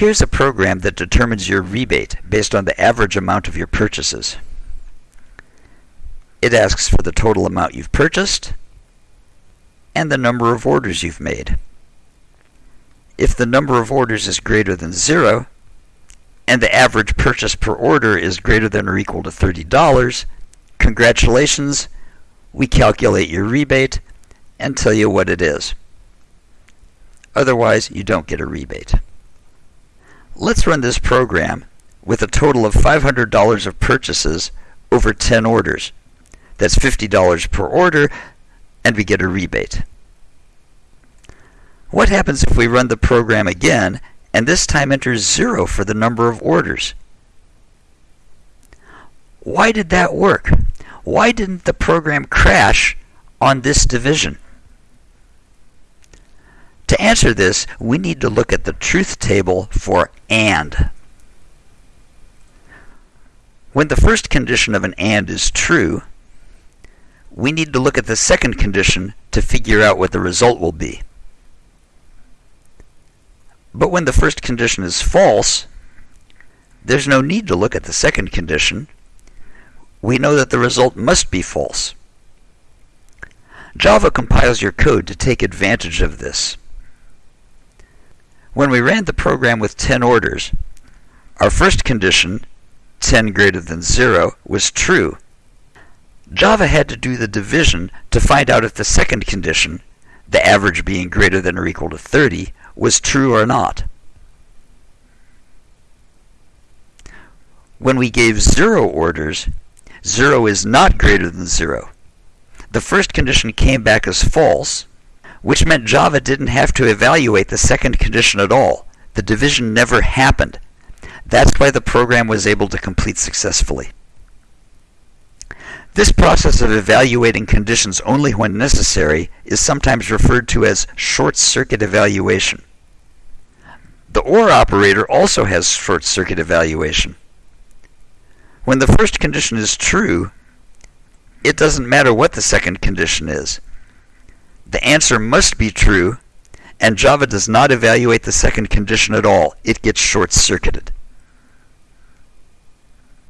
Here's a program that determines your rebate based on the average amount of your purchases. It asks for the total amount you've purchased and the number of orders you've made. If the number of orders is greater than zero, and the average purchase per order is greater than or equal to $30, congratulations, we calculate your rebate and tell you what it is. Otherwise, you don't get a rebate. Let's run this program with a total of $500 of purchases over 10 orders. That's $50 per order, and we get a rebate. What happens if we run the program again and this time enters 0 for the number of orders? Why did that work? Why didn't the program crash on this division? To answer this, we need to look at the truth table for AND. When the first condition of an AND is true, we need to look at the second condition to figure out what the result will be. But when the first condition is false, there's no need to look at the second condition. We know that the result must be false. Java compiles your code to take advantage of this. When we ran the program with 10 orders, our first condition, 10 greater than 0, was true. Java had to do the division to find out if the second condition, the average being greater than or equal to 30, was true or not. When we gave 0 orders, 0 is not greater than 0. The first condition came back as false, which meant Java didn't have to evaluate the second condition at all. The division never happened. That's why the program was able to complete successfully. This process of evaluating conditions only when necessary is sometimes referred to as short-circuit evaluation. The OR operator also has short-circuit evaluation. When the first condition is true, it doesn't matter what the second condition is. The answer must be true, and Java does not evaluate the second condition at all. It gets short-circuited.